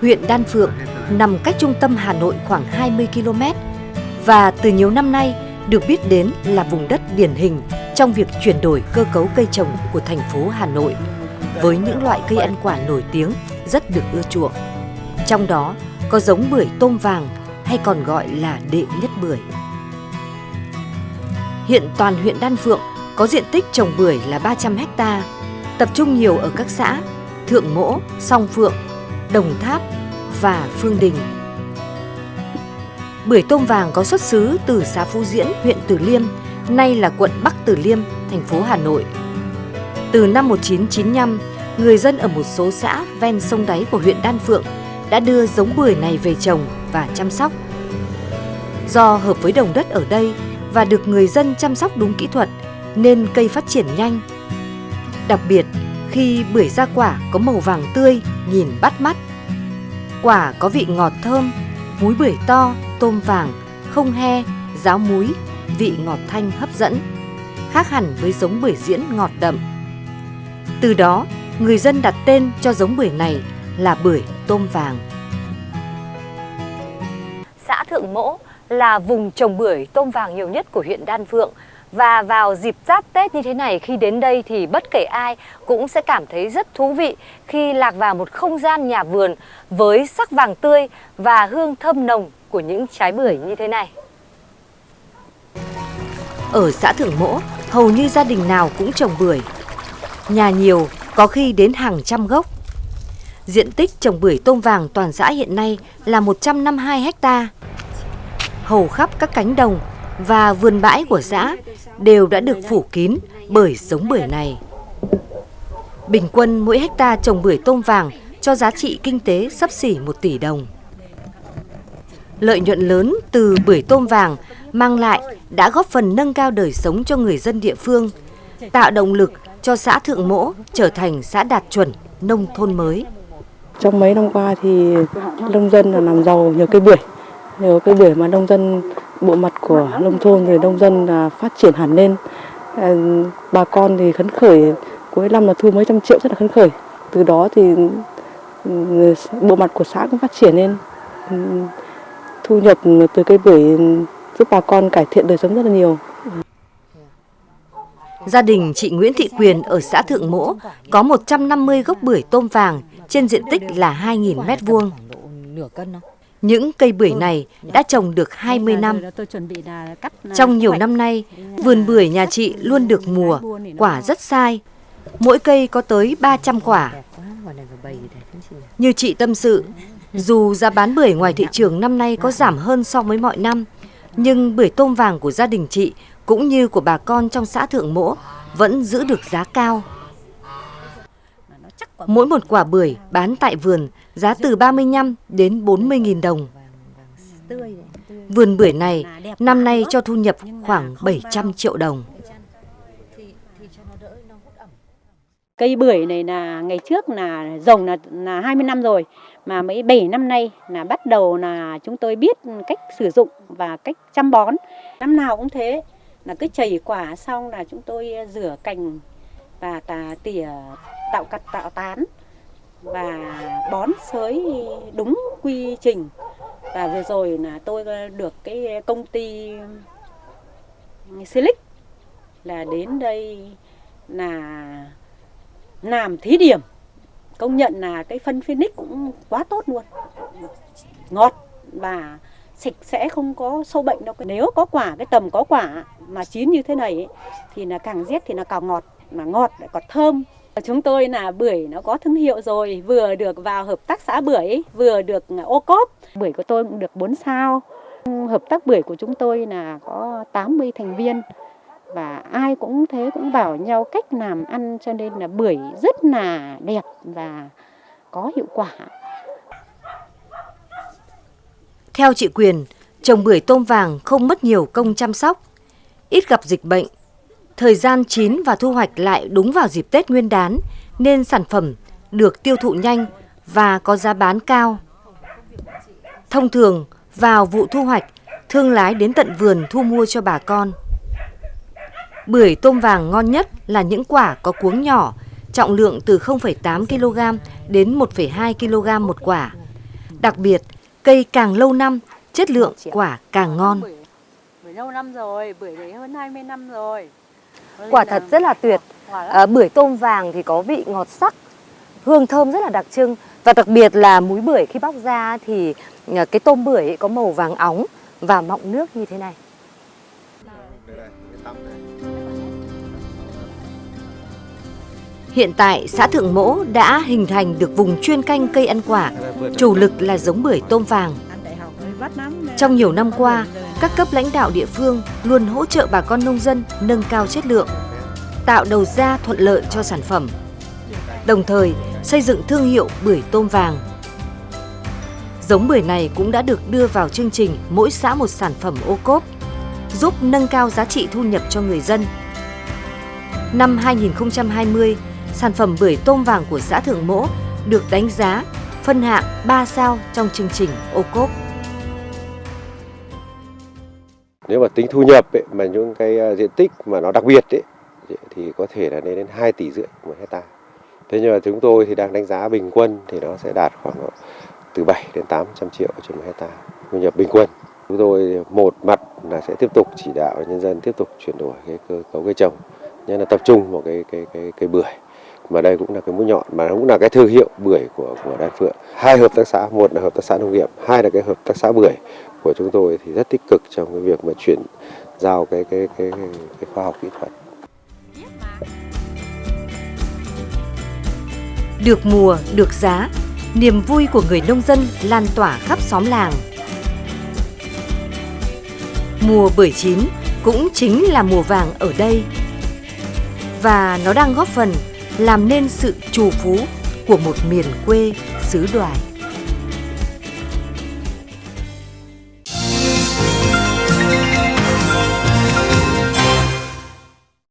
Huyện Đan Phượng nằm cách trung tâm Hà Nội khoảng 20 km và từ nhiều năm nay được biết đến là vùng đất điển hình trong việc chuyển đổi cơ cấu cây trồng của thành phố Hà Nội với những loại cây ăn quả nổi tiếng rất được ưa chuộng. Trong đó có giống bưởi tôm vàng hay còn gọi là đệ nhất bưởi. Hiện toàn huyện Đan Phượng có diện tích trồng bưởi là 300 ha, tập trung nhiều ở các xã Thượng Mỗ, Song Phượng, Đồng Tháp và Phương Đình. Bưởi tôm vàng có xuất xứ từ xã Phú Diễn, huyện Từ Liêm, nay là quận Bắc Từ Liêm, thành phố Hà Nội. Từ năm 1995, người dân ở một số xã ven sông đáy của huyện Đan Phượng đã đưa giống bưởi này về trồng và chăm sóc. Do hợp với đồng đất ở đây và được người dân chăm sóc đúng kỹ thuật nên cây phát triển nhanh. Đặc biệt, khi bưởi ra quả có màu vàng tươi, nhìn bắt mắt. Quả có vị ngọt thơm, múi bưởi to, tôm vàng, không he, ráo múi, vị ngọt thanh hấp dẫn, khác hẳn với giống bưởi diễn ngọt đậm. Từ đó, người dân đặt tên cho giống bưởi này là bưởi tôm vàng. Xã Thượng Mỗ là vùng trồng bưởi tôm vàng nhiều nhất của huyện Đan Phượng và vào dịp giáp Tết như thế này khi đến đây thì bất kể ai cũng sẽ cảm thấy rất thú vị khi lạc vào một không gian nhà vườn với sắc vàng tươi và hương thơm nồng của những trái bưởi như thế này. Ở xã Thượng Mỗ, hầu như gia đình nào cũng trồng bưởi. Nhà nhiều, có khi đến hàng trăm gốc. Diện tích trồng bưởi tôm vàng toàn xã hiện nay là 152 hecta, Hầu khắp các cánh đồng và vườn bãi của xã đều đã được phủ kín bởi giống bưởi này. Bình quân mỗi hecta trồng bưởi tôm vàng cho giá trị kinh tế sắp xỉ 1 tỷ đồng. Lợi nhuận lớn từ bưởi tôm vàng mang lại đã góp phần nâng cao đời sống cho người dân địa phương, tạo động lực cho xã Thượng Mỗ trở thành xã đạt chuẩn nông thôn mới. Trong mấy năm qua thì nông dân là làm giàu nhờ cây bưởi, nhờ cây bưởi mà nông dân bộ mặt của nông thôn thì nông dân là phát triển hẳn lên. À, bà con thì khấn khởi cuối năm là thu mấy trăm triệu rất là khấn khởi. Từ đó thì ừ, bộ mặt của xã cũng phát triển lên. Ừ, thu nhập từ cây bưởi giúp bà con cải thiện đời sống rất là nhiều. Gia đình chị Nguyễn Thị Quyền ở xã Thượng Mỗ có 150 gốc bưởi tôm vàng trên diện tích là 2.000 mét vuông. Những cây bưởi này đã trồng được 20 năm. Trong nhiều năm nay, vườn bưởi nhà chị luôn được mùa, quả rất sai. Mỗi cây có tới 300 quả. Như chị tâm sự, dù giá bán bưởi ngoài thị trường năm nay có giảm hơn so với mọi năm, nhưng bưởi tôm vàng của gia đình chị cũng như của bà con trong xã Thượng Mỗ vẫn giữ được giá cao. Mỗi một quả bưởi bán tại vườn giá từ 35 đến 40 nghìn đồng. Vườn bưởi này năm nay cho thu nhập khoảng 700 triệu đồng. Cây bưởi này là ngày trước là rồng là, là 20 năm rồi mà mấy 7 năm nay là bắt đầu là chúng tôi biết cách sử dụng và cách chăm bón. Năm nào cũng thế là cứ chảy quả xong là chúng tôi rửa cành và tà tỉa tạo cặt tạo tán và bón sới đúng quy trình. Và vừa rồi là tôi được cái công ty Silic là đến đây là làm thí điểm. Công nhận là cái phân Phoenix cũng quá tốt luôn. Ngọt và sạch sẽ không có sâu bệnh đâu. Nếu có quả cái tầm có quả mà chín như thế này ấy, thì là càng rét thì là càng ngọt. Mà ngọt lại còn thơm chúng tôi là bưởi nó có thương hiệu rồi vừa được vào hợp tác xã bưởi vừa được ô cốp bưởi của tôi cũng được 4 sao hợp tác bưởi của chúng tôi là có 80 thành viên và ai cũng thế cũng bảo nhau cách làm ăn cho nên là bưởi rất là đẹp và có hiệu quả. Theo chị Quyền, trồng bưởi tôm vàng không mất nhiều công chăm sóc, ít gặp dịch bệnh. Thời gian chín và thu hoạch lại đúng vào dịp Tết Nguyên đán nên sản phẩm được tiêu thụ nhanh và có giá bán cao. Thông thường, vào vụ thu hoạch, thương lái đến tận vườn thu mua cho bà con. Bưởi tôm vàng ngon nhất là những quả có cuống nhỏ, trọng lượng từ 0,8 kg đến 1,2 kg một quả. Đặc biệt, cây càng lâu năm, chất lượng quả càng ngon. Bưởi lâu năm rồi, bưởi đấy hơn 20 năm rồi. Quả thật rất là tuyệt. À, bưởi tôm vàng thì có vị ngọt sắc, hương thơm rất là đặc trưng. Và đặc biệt là múi bưởi khi bóc ra thì à, cái tôm bưởi ấy có màu vàng óng và mọng nước như thế này. Hiện tại, xã Thượng Mỗ đã hình thành được vùng chuyên canh cây ăn quả, chủ lực là giống bưởi tôm vàng. Trong nhiều năm qua, các cấp lãnh đạo địa phương luôn hỗ trợ bà con nông dân nâng cao chất lượng, tạo đầu ra thuận lợi cho sản phẩm, đồng thời xây dựng thương hiệu bưởi tôm vàng. Giống bưởi này cũng đã được đưa vào chương trình mỗi xã một sản phẩm ô cốp, giúp nâng cao giá trị thu nhập cho người dân. Năm 2020, sản phẩm bưởi tôm vàng của xã Thượng Mỗ được đánh giá phân hạng 3 sao trong chương trình ô cốp. Nếu mà tính thu nhập ấy, mà những cái à, diện tích mà nó đặc biệt ấy, thì có thể là lên đến 2 tỷ rưỡi một hecta. Thế nhưng mà chúng tôi thì đang đánh giá bình quân thì nó sẽ đạt khoảng từ 7 đến 800 triệu trên một hecta thu nhập bình quân. Chúng tôi một mặt là sẽ tiếp tục chỉ đạo nhân dân tiếp tục chuyển đổi cái cơ cấu cây trồng, nhất là tập trung vào cái cái cái cây bưởi mà đây cũng là cái mũi nhọn mà cũng là cái thương hiệu bưởi của của Đan Phượng. Hai hợp tác xã, một là hợp tác xã nông nghiệp, hai là cái hợp tác xã bưởi của chúng tôi thì rất tích cực trong cái việc mà chuyển giao cái cái cái cái, cái khoa học kỹ thuật. Được mùa, được giá, niềm vui của người nông dân lan tỏa khắp xóm làng. Mùa bưởi chín cũng chính là mùa vàng ở đây. Và nó đang góp phần làm nên sự trù phú của một miền quê xứ đoài.